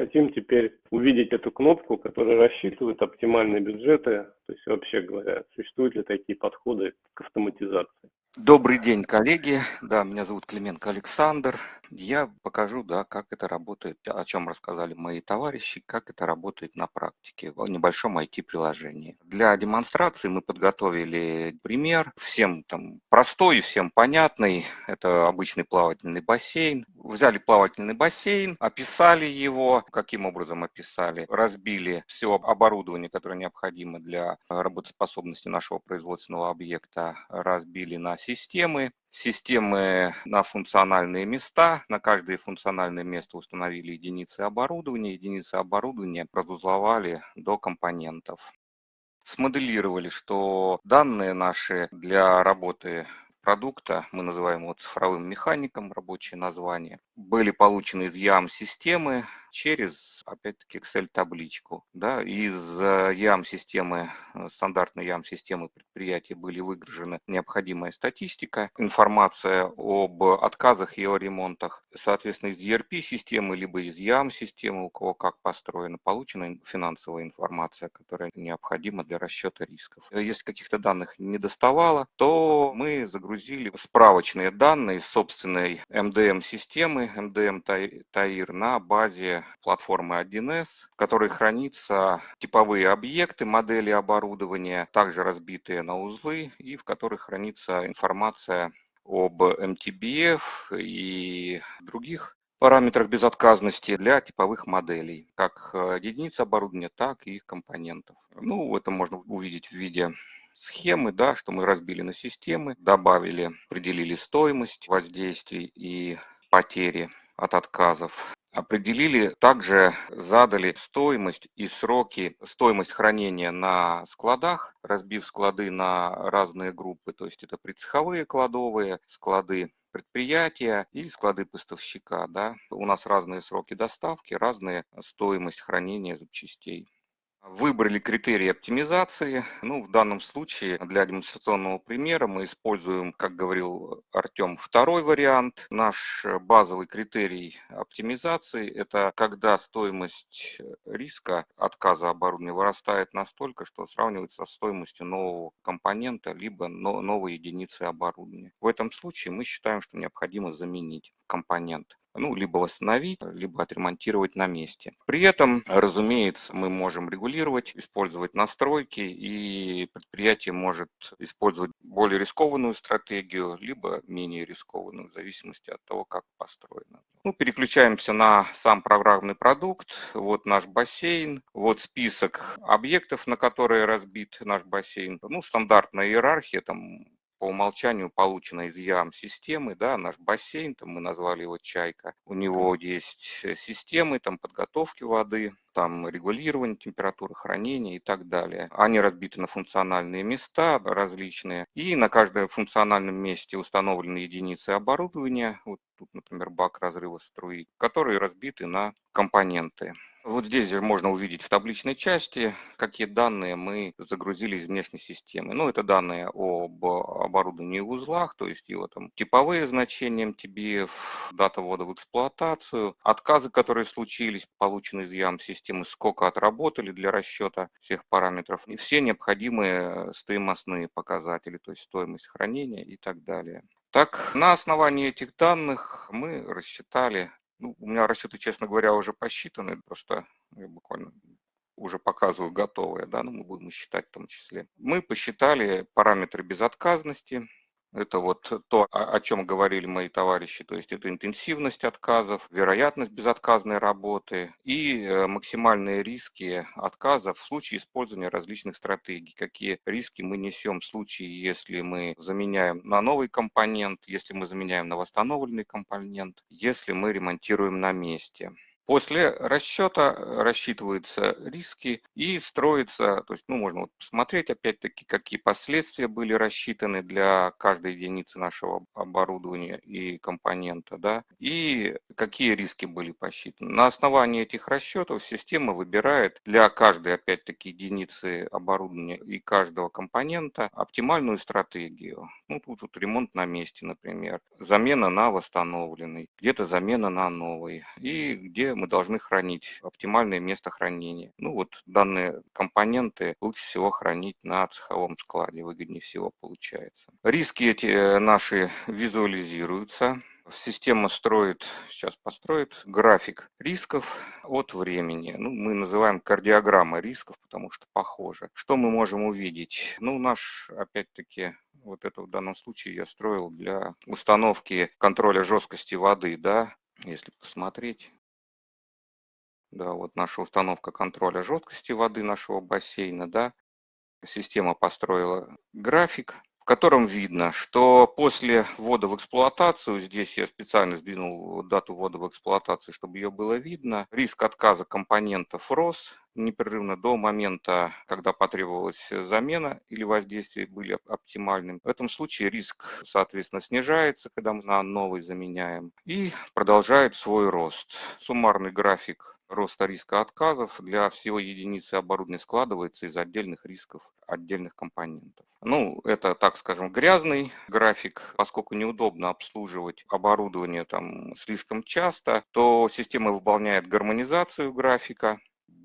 хотим теперь увидеть эту кнопку, которая рассчитывает оптимальные бюджеты, то есть вообще говоря, существуют ли такие подходы к автоматизации. Добрый день, коллеги. Да, меня зовут Клименко Александр. Я покажу, да, как это работает, о чем рассказали мои товарищи, как это работает на практике в небольшом IT-приложении. Для демонстрации мы подготовили пример, всем там простой всем понятный. Это обычный плавательный бассейн. Взяли плавательный бассейн, описали его. Каким образом описали? Разбили все оборудование, которое необходимо для работоспособности нашего производственного объекта, разбили на системы, системы на функциональные места. На каждое функциональное место установили единицы оборудования. Единицы оборудования разузловали до компонентов. Смоделировали, что данные наши для работы продукта, мы называем его цифровым механиком, рабочее название, были получены из YAM-системы через, опять-таки, Excel-табличку. Да, из YAM-системы, э, стандартной YAM-системы предприятия были выгружены необходимая статистика, информация об отказах и о ремонтах. Соответственно, из ERP-системы, либо из YAM-системы, у кого как построено, получена финансовая информация, которая необходима для расчета рисков. Если каких-то данных не доставало, то мы загрузили справочные данные собственной MDM-системы, MDM TAIR на базе платформы 1С, в которой хранятся типовые объекты, модели оборудования, также разбитые на узлы, и в которых хранится информация об MTBF и других параметрах безотказности для типовых моделей, как э, единиц оборудования, так и их компонентов. Ну, это можно увидеть в виде схемы, да, что мы разбили на системы, добавили, определили стоимость воздействий и потери от отказов. Определили, также задали стоимость и сроки, стоимость хранения на складах, разбив склады на разные группы, то есть это предцеховые кладовые, склады предприятия и склады поставщика. Да. У нас разные сроки доставки, разная стоимость хранения запчастей. Выбрали критерии оптимизации. Ну, в данном случае для демонстрационного примера мы используем, как говорил Артем, второй вариант. Наш базовый критерий оптимизации – это когда стоимость риска отказа оборудования вырастает настолько, что сравнивается со стоимостью нового компонента либо новой единицы оборудования. В этом случае мы считаем, что необходимо заменить компонент ну, либо восстановить, либо отремонтировать на месте. При этом, разумеется, мы можем регулировать, использовать настройки, и предприятие может использовать более рискованную стратегию, либо менее рискованную, в зависимости от того, как построено. Ну, переключаемся на сам программный продукт. Вот наш бассейн, вот список объектов, на которые разбит наш бассейн. Ну, стандартная иерархия, там по умолчанию получена из ям-системы, да, наш бассейн, там мы назвали его «Чайка». У него есть э, системы там, подготовки воды, там регулирование температуры хранения и так далее. Они разбиты на функциональные места различные, и на каждом функциональном месте установлены единицы оборудования, вот тут, например, бак разрыва струи, которые разбиты на компоненты. Вот здесь же можно увидеть в табличной части, какие данные мы загрузили из внешней системы. Ну, это данные об оборудовании и узлах, то есть его там типовые значения MTBF, дата ввода в эксплуатацию, отказы, которые случились, получены из YAM-системы, сколько отработали для расчета всех параметров, и все необходимые стоимостные показатели, то есть стоимость хранения и так далее. Так, на основании этих данных мы рассчитали ну, у меня расчеты, честно говоря, уже посчитаны, просто я буквально уже показываю готовые, да, но мы будем считать в том числе. Мы посчитали параметры безотказности, это вот то, о чем говорили мои товарищи, то есть это интенсивность отказов, вероятность безотказной работы и э, максимальные риски отказов в случае использования различных стратегий. Какие риски мы несем в случае, если мы заменяем на новый компонент, если мы заменяем на восстановленный компонент, если мы ремонтируем на месте. После расчета э, рассчитываются риски и строится, то есть, ну, можно вот посмотреть, опять-таки, какие последствия были рассчитаны для каждой единицы нашего оборудования и компонента, да, и какие риски были посчитаны. На основании этих расчетов система выбирает для каждой, опять-таки, единицы оборудования и каждого компонента оптимальную стратегию. Ну, тут вот ремонт на месте, например, замена на восстановленный, где-то замена на новый, и где мы должны хранить оптимальное место хранения. Ну, вот данные компоненты лучше всего хранить на цеховом складе, выгоднее всего получается. Риски эти э, наши визуализируются Система строит, сейчас построит график рисков от времени. Ну, мы называем кардиограмма рисков, потому что похоже. Что мы можем увидеть? Ну, наш, опять-таки, вот это в данном случае я строил для установки контроля жесткости воды, да, если посмотреть. Да, вот наша установка контроля жесткости воды нашего бассейна, да. Система построила график, котором видно, что после ввода в эксплуатацию, здесь я специально сдвинул дату ввода в эксплуатацию, чтобы ее было видно, риск отказа компонентов рос непрерывно до момента, когда потребовалась замена или воздействие были оптимальным. В этом случае риск, соответственно, снижается, когда мы на новый заменяем, и продолжает свой рост. Суммарный график роста риска отказов. Для всего единицы оборудования складывается из отдельных рисков отдельных компонентов. Ну, это, так скажем, грязный график, поскольку неудобно обслуживать оборудование там слишком часто, то система выполняет гармонизацию графика,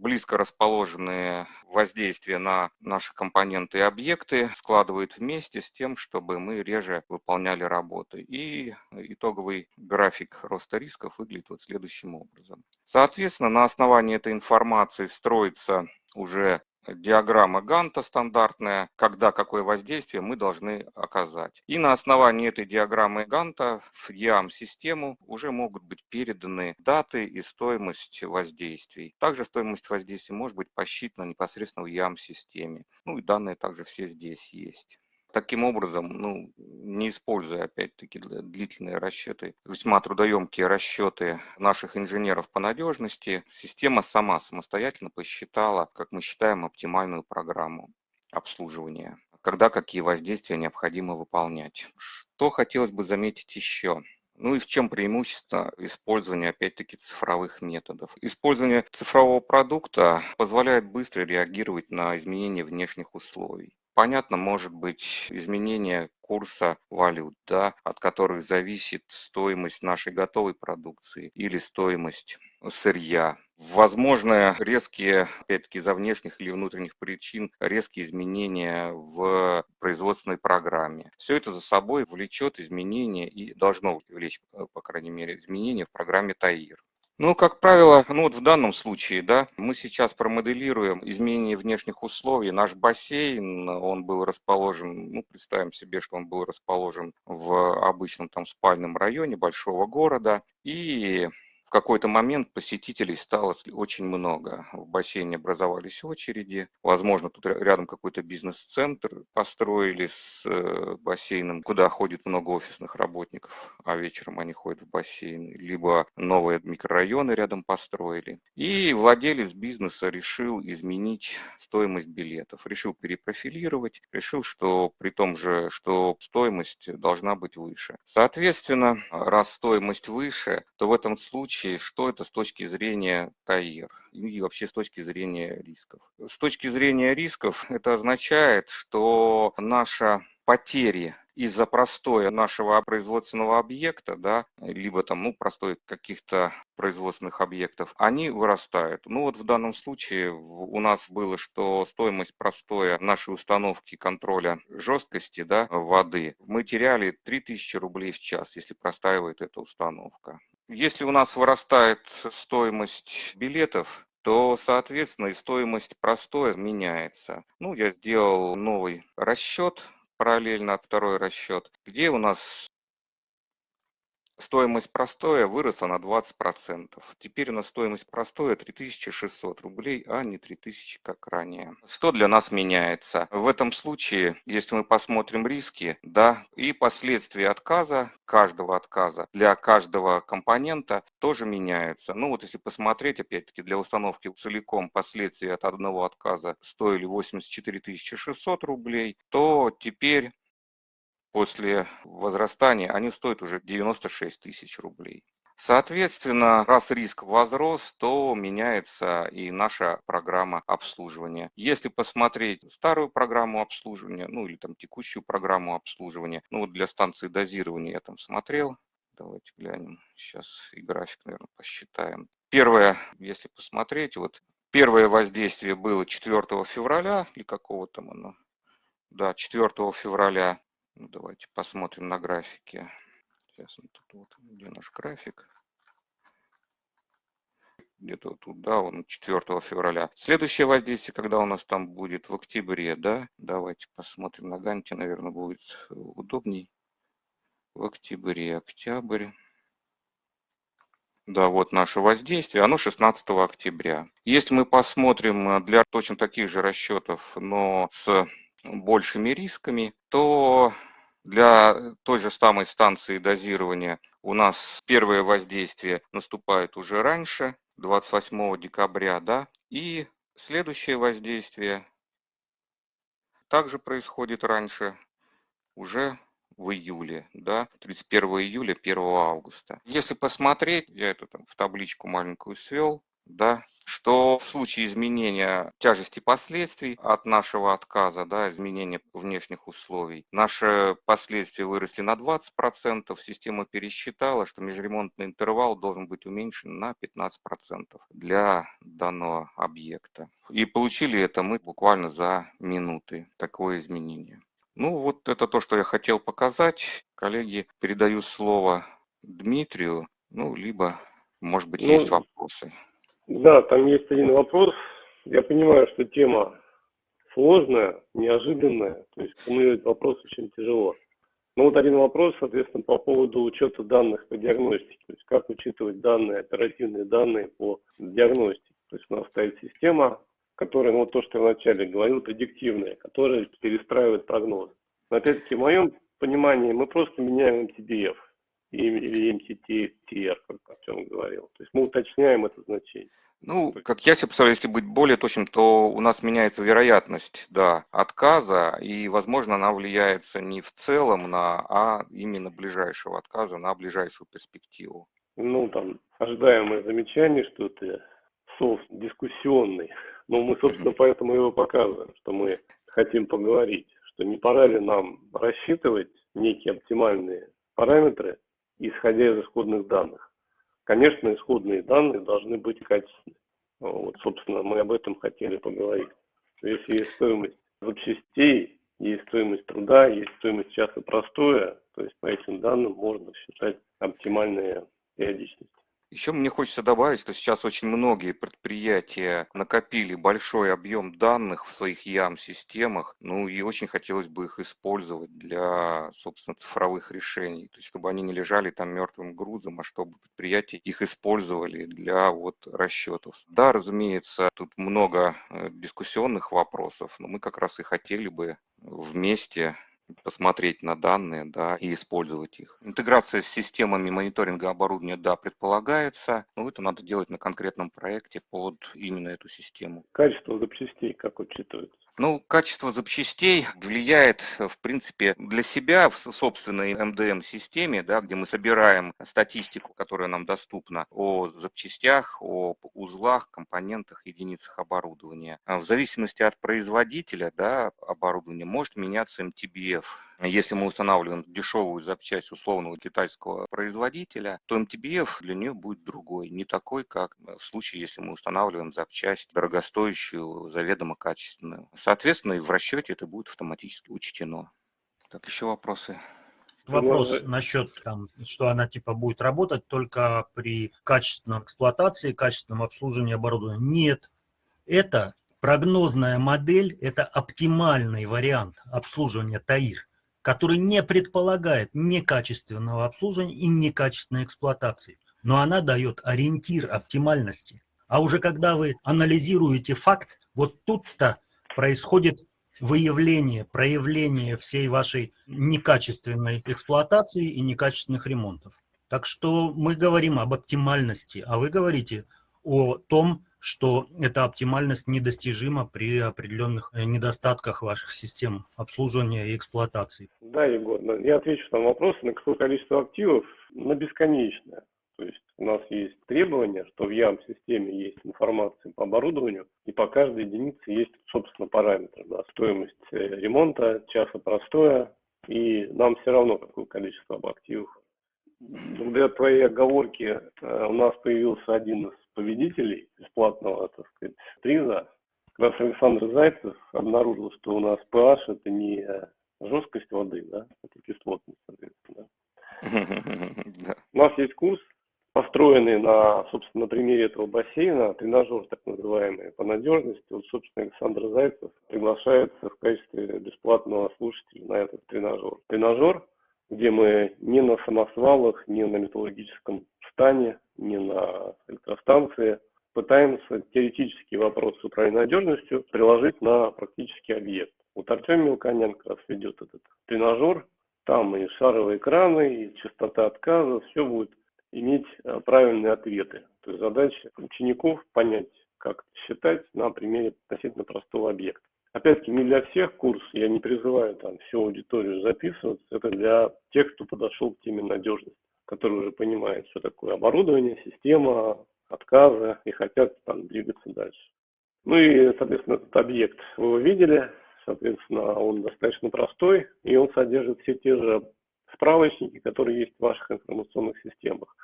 близко расположенные воздействия на наши компоненты и объекты складывает вместе с тем, чтобы мы реже выполняли работы. И итоговый график роста рисков выглядит вот следующим образом. Соответственно, на основании этой информации строится уже диаграмма Ганта стандартная, когда какое воздействие мы должны оказать. И на основании этой диаграммы Ганта в EAM-систему уже могут быть переданы даты и стоимость воздействий. Также стоимость воздействия может быть посчитана непосредственно в EAM-системе. Ну и данные также все здесь есть. Таким образом, ну, не используя опять-таки длительные расчеты, весьма трудоемкие расчеты наших инженеров по надежности, система сама самостоятельно посчитала, как мы считаем, оптимальную программу обслуживания когда какие воздействия необходимо выполнять. Что хотелось бы заметить еще? Ну и в чем преимущество использования, опять-таки, цифровых методов? Использование цифрового продукта позволяет быстро реагировать на изменения внешних условий. Понятно, может быть изменение курса валют, да, от которых зависит стоимость нашей готовой продукции или стоимость сырья. Возможно, резкие, опять-таки, из-за внешних или внутренних причин, резкие изменения в производственной программе. Все это за собой влечет изменения и должно влечь, по крайней мере, изменения в программе ТАИР. Ну, как правило, ну вот в данном случае, да, мы сейчас промоделируем изменение внешних условий. Наш бассейн, он был расположен, ну, представим себе, что он был расположен в обычном там спальном районе большого города. И в какой-то момент посетителей стало очень много. В бассейне образовались очереди. Возможно, тут рядом какой-то бизнес-центр построили с э, бассейном, куда ходит много офисных работников, а вечером они ходят в бассейн. Либо новые микрорайоны рядом построили. И владелец бизнеса решил изменить стоимость билетов. Решил перепрофилировать. Решил, что при том же, что стоимость должна быть выше. Соответственно, раз стоимость выше, то в этом случае случае, что это с точки зрения ТАИР и вообще с точки зрения рисков. С точки зрения рисков это означает, что наша потери из-за простоя нашего производственного объекта, да, либо там, ну, простой каких-то производственных объектов, они вырастают. Ну вот в данном случае у нас было, что стоимость простоя нашей установки контроля жесткости да, воды мы теряли 3000 рублей в час, если простаивает эта установка. Если у нас вырастает стоимость билетов, то, соответственно, и стоимость простоя меняется. Ну, я сделал новый расчет, параллельно второй расчет, где у нас Стоимость простоя выросла на 20%. Теперь у нас стоимость простоя 3600 рублей, а не 3000, как ранее. Что для нас меняется? В этом случае, если мы посмотрим риски, да, и последствия отказа, каждого отказа для каждого компонента тоже меняются. Ну вот если посмотреть, опять-таки, для установки целиком последствия от одного отказа стоили 84 600 рублей, то теперь после возрастания они стоят уже 96 тысяч рублей. Соответственно, раз риск возрос, то меняется и наша программа обслуживания. Если посмотреть старую программу обслуживания, ну или там текущую программу обслуживания, ну вот для станции дозирования я там смотрел, давайте глянем, сейчас и график, наверное, посчитаем. Первое, если посмотреть, вот первое воздействие было 4 февраля или какого там оно, да, 4 февраля, ну, давайте посмотрим на графике. Сейчас он тут вот, где наш график? Где-то вот тут, да, он 4 февраля. Следующее воздействие, когда у нас там будет в октябре, да, давайте посмотрим на Ганте, наверное, будет удобней. В октябре, октябрь. Да, вот наше воздействие, оно 16 октября. Если мы посмотрим э, для точно таких же расчетов, но с большими рисками, то для той же самой станции дозирования у нас первое воздействие наступает уже раньше, 28 декабря, да, и следующее воздействие также происходит раньше, уже в июле, да, 31 июля, 1 августа. Если посмотреть, я это там в табличку маленькую свел, да, что в случае изменения тяжести последствий от нашего отказа, да, изменения внешних условий, наши последствия выросли на 20%, система пересчитала, что межремонтный интервал должен быть уменьшен на 15% для данного объекта. И получили это мы буквально за минуты, такое изменение. Ну вот это то, что я хотел показать. Коллеги, передаю слово Дмитрию, ну либо, может быть, ну, есть вопросы. Да, там есть один вопрос. Я понимаю, что тема сложная, неожиданная, то есть формулировать вопрос очень тяжело. Но вот один вопрос, соответственно, по поводу учета данных по диагностике. То есть как учитывать данные, оперативные данные по диагностике. То есть у нас стоит система, которая, ну вот то, что я вначале говорил, предиктивная, которая перестраивает прогноз. Но опять-таки, в моем понимании, мы просто меняем MTBF или MTTR, как Артем говорил. То есть мы уточняем это значение. Ну, как я себе представляю, если быть более точным, то у нас меняется вероятность да, отказа, и, возможно, она влияется не в целом на, а именно ближайшего отказа, на ближайшую перспективу. Ну, там, ожидаемое замечание, что это софт дискуссионный. Но мы, собственно, поэтому его показываем, что мы хотим поговорить, что не пора ли нам рассчитывать некие оптимальные параметры, исходя из исходных данных. Конечно, исходные данные должны быть качественны. Вот, собственно, мы об этом хотели поговорить. Если есть стоимость запчастей, есть стоимость труда, есть стоимость часа простоя, то есть по этим данным можно считать оптимальные периодичность. Еще мне хочется добавить, что сейчас очень многие предприятия накопили большой объем данных в своих ям-системах, ну и очень хотелось бы их использовать для, собственно, цифровых решений, то есть чтобы они не лежали там мертвым грузом, а чтобы предприятия их использовали для вот расчетов. Да, разумеется, тут много э, дискуссионных вопросов, но мы как раз и хотели бы вместе посмотреть на данные да, и использовать их. Интеграция с системами мониторинга оборудования, да, предполагается, но это надо делать на конкретном проекте под именно эту систему. Качество запчастей как учитывается? Ну, качество запчастей влияет, в принципе, для себя в собственной МДМ-системе, да, где мы собираем статистику, которая нам доступна о запчастях, о узлах, компонентах, единицах оборудования. А в зависимости от производителя да, оборудования может меняться MTBF. Если мы устанавливаем дешевую запчасть условного китайского производителя, то MTBF для нее будет другой, не такой, как в случае, если мы устанавливаем запчасть дорогостоящую, заведомо качественную. Соответственно, и в расчете это будет автоматически учтено. Так, еще вопросы? Вопрос насчет, там, что она типа будет работать только при качественной эксплуатации, качественном обслуживании оборудования. Нет, это прогнозная модель, это оптимальный вариант обслуживания ТАИР который не предполагает некачественного обслуживания и некачественной эксплуатации. Но она дает ориентир оптимальности. А уже когда вы анализируете факт, вот тут-то происходит выявление, проявление всей вашей некачественной эксплуатации и некачественных ремонтов. Так что мы говорим об оптимальности, а вы говорите о том, что эта оптимальность недостижима при определенных э, недостатках ваших систем обслуживания и эксплуатации. Да, Егор, я отвечу на вопрос, на какое количество активов, на бесконечное. То есть у нас есть требование, что в ЯМ-системе есть информация по оборудованию, и по каждой единице есть, собственно, параметры. Да, стоимость э, ремонта, часа простоя, и нам все равно, какое количество активов. Благодаря твоей оговорке э, у нас появился один из победителей бесплатного, так сказать, приза. Как раз Александр Зайцев обнаружил, что у нас PH это не жесткость воды, да, это кислотность, соответственно. У нас есть курс, построенный на, собственно, на примере этого бассейна, тренажер так называемый по надежности. Вот, собственно, Александр Зайцев приглашается в качестве бесплатного слушателя на этот тренажер. Тренажер, где мы не на самосвалах, не на металлургическом стане, не на электростанции пытаемся теоретические вопросы управления надежностью приложить на практический объект. Вот Артем Мелконенко раз ведет этот тренажер, там и шаровые экраны, и частота отказа, все будет иметь э, правильные ответы. То есть задача учеников понять, как считать на примере относительно простого объекта. Опять-таки, не для всех курс, я не призываю там всю аудиторию записываться, это для тех, кто подошел к теме надежности, который уже понимает, что такое оборудование, система, отказы и хотят там двигаться дальше. Ну и, соответственно, этот объект вы его видели, соответственно, он достаточно простой, и он содержит все те же справочники, которые есть в ваших информационных системах.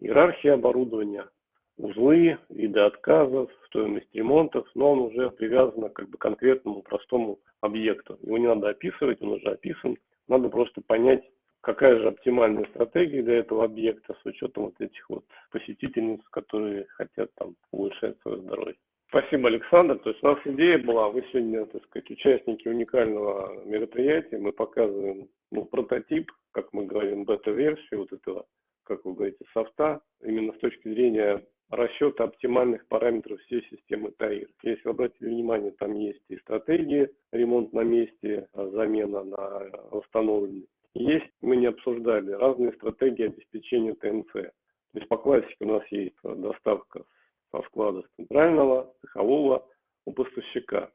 Иерархия оборудования, узлы, виды отказов, стоимость ремонтов, но он уже привязан как бы к конкретному простому объекту. Его не надо описывать, он уже описан. Надо просто понять, какая же оптимальная стратегия для этого объекта с учетом вот этих вот посетительниц, которые хотят там улучшать свое здоровье. Спасибо, Александр. То есть у нас идея была, вы сегодня, так сказать, участники уникального мероприятия, мы показываем ну, прототип, как мы говорим, бета-версию вот этого, как вы говорите, софта, именно с точки зрения расчета оптимальных параметров всей системы ТАИР. Если вы обратили внимание, там есть и стратегии, ремонт на месте, а замена на восстановленный. Есть, мы не обсуждали, разные стратегии обеспечения ТНЦ. То есть по классике у нас есть доставка со склада центрального, цехового у поставщика.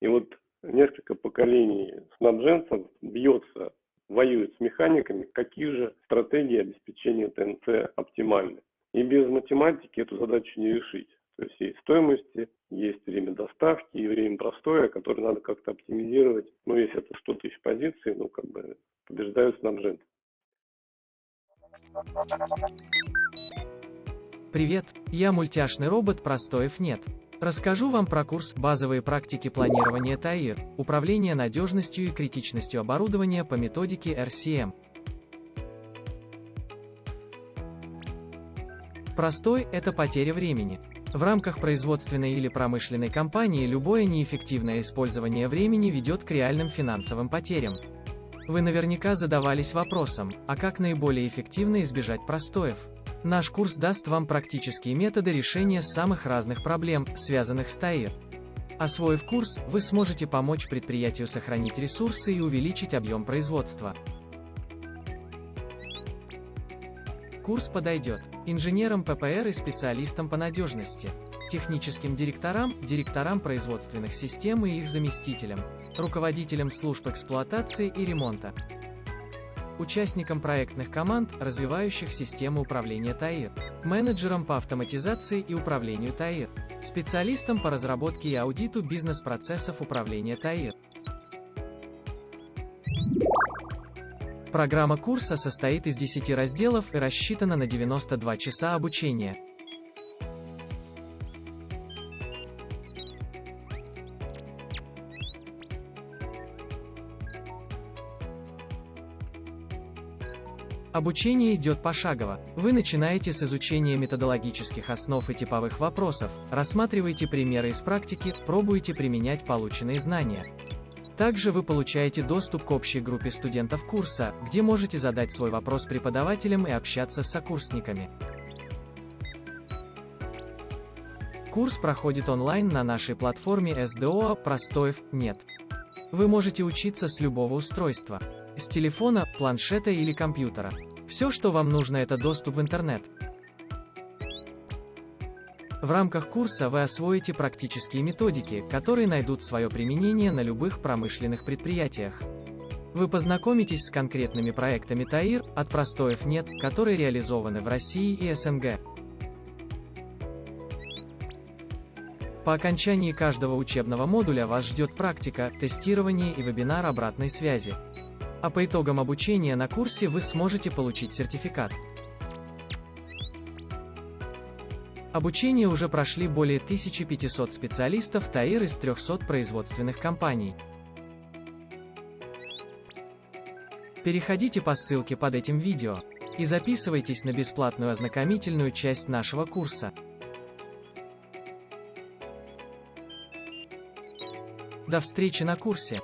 И вот несколько поколений снабженцев бьется, воюет с механиками, какие же стратегии обеспечения ТНЦ оптимальны. И без математики эту задачу не решить. То есть есть стоимости, есть время доставки и время простоя, которое надо как-то оптимизировать. Ну, если это 100 тысяч позиций, ну, как бы побеждают снабженцы. Привет, я мультяшный робот Простоев нет. Расскажу вам про курс «Базовые практики планирования ТАИР. Управление надежностью и критичностью оборудования по методике RCM». Простой – это потеря времени. В рамках производственной или промышленной компании любое неэффективное использование времени ведет к реальным финансовым потерям. Вы наверняка задавались вопросом, а как наиболее эффективно избежать простоев? Наш курс даст вам практические методы решения самых разных проблем, связанных с ТАИР. Освоив курс, вы сможете помочь предприятию сохранить ресурсы и увеличить объем производства. Курс подойдет инженерам ППР и специалистам по надежности, техническим директорам, директорам производственных систем и их заместителям, руководителям служб эксплуатации и ремонта, участникам проектных команд, развивающих систему управления ТАИР, менеджерам по автоматизации и управлению ТАИР, специалистам по разработке и аудиту бизнес-процессов управления ТАИР. Программа курса состоит из 10 разделов и рассчитана на 92 часа обучения. Обучение идет пошагово. Вы начинаете с изучения методологических основ и типовых вопросов, рассматриваете примеры из практики, пробуете применять полученные знания. Также вы получаете доступ к общей группе студентов курса, где можете задать свой вопрос преподавателям и общаться с сокурсниками. Курс проходит онлайн на нашей платформе SDO «Простоев нет». Вы можете учиться с любого устройства. С телефона, планшета или компьютера. Все, что вам нужно, это доступ в интернет. В рамках курса вы освоите практические методики, которые найдут свое применение на любых промышленных предприятиях. Вы познакомитесь с конкретными проектами ТАИР, от простоев нет, которые реализованы в России и СНГ. По окончании каждого учебного модуля вас ждет практика, тестирование и вебинар обратной связи. А по итогам обучения на курсе вы сможете получить сертификат. Обучение уже прошли более 1500 специалистов ТАИР из 300 производственных компаний. Переходите по ссылке под этим видео и записывайтесь на бесплатную ознакомительную часть нашего курса. До встречи на курсе!